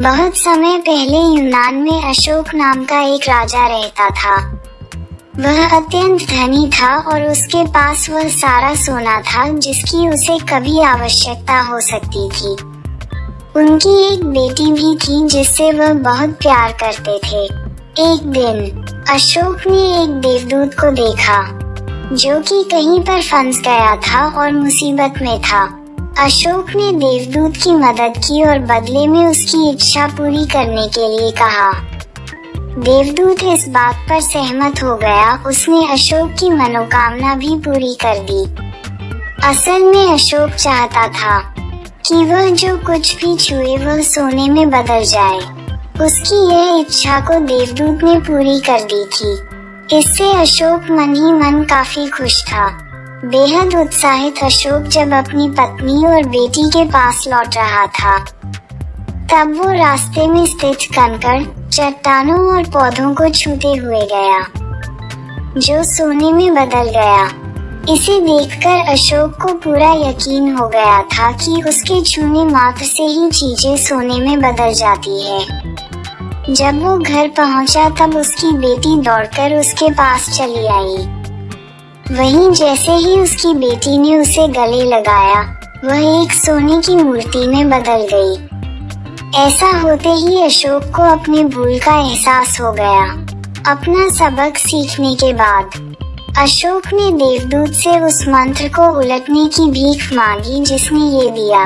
बहुत समय पहले यूनान में अशोक नाम का एक राजा रहता था। वह अत्यंत धनी था और उसके पास वह सारा सोना था, जिसकी उसे कभी आवश्यकता हो सकती थी। उनकी एक बेटी भी थी, जिससे वह बहुत प्यार करते थे। एक दिन अशोक ने एक देवदूत को देखा, जो कि कहीं पर फंस गया था और मुसीबत में था। अशोक ने देवदूत की मदद की और बदले में उसकी इच्छा पूरी करने के लिए कहा। देवदूत इस बात पर सहमत हो गया। उसने अशोक की मनोकामना भी पूरी कर दी। असल में अशोक चाहता था कि वह जो कुछ भी छुए, वह सोने में बदल जाए। उसकी यह इच्छा को देवदूत ने पूरी कर दी थी। इससे अशोक मन ही मन काफ़ी खुश था। बेहद उत्साहित अशोक जब अपनी पत्नी और बेटी के पास लौट रहा था। तब वो रास्ते में स्थित कंकड़, चट्टानों और पौधों को छूते हुए गया, जो सोने में बदल गया। इसे देखकर अशोक को पूरा यकीन हो गया था कि उसके छूने मात्र से ही चीज़ें सोने में बदल जाती है। जब वो घर पहुँचा, तब उसकी बेटी दौड़कर उसके पास चली आई। वहीं जैसे ही उसकी बेटी ने उसे गले लगाया, वह एक सोने की मूर्ति में बदल गई। ऐसा होते ही अशोक को अपने भूल का एहसास हो गया। अपना सबक सीखने के बाद, अशोक ने देवदूत से उस मंत्र को उलटने की भीख मांगी जिसने ये दिया।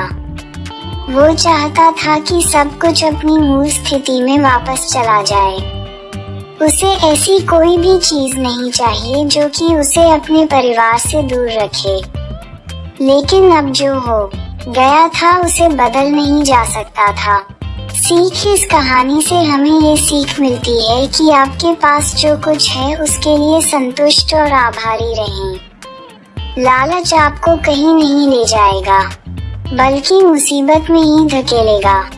वो चाहता था कि सब कुछ अपनी मूल स्थिति में वापस चला जाए। उसे ऐसी कोई भी चीज़ नहीं चाहिए जो कि उसे अपने परिवार से दूर रखे। लेकिन अब जो हो, गया था उसे बदल नहीं जा सकता था। सीख इस कहानी से हमें ये सीख मिलती है कि आपके पास जो कुछ है, उसके लिए संतुष्ट और आभारी रहें। लालच आपको कहीं नहीं ले जाएगा, बल्कि मुसीबत में ही धकेलेगा।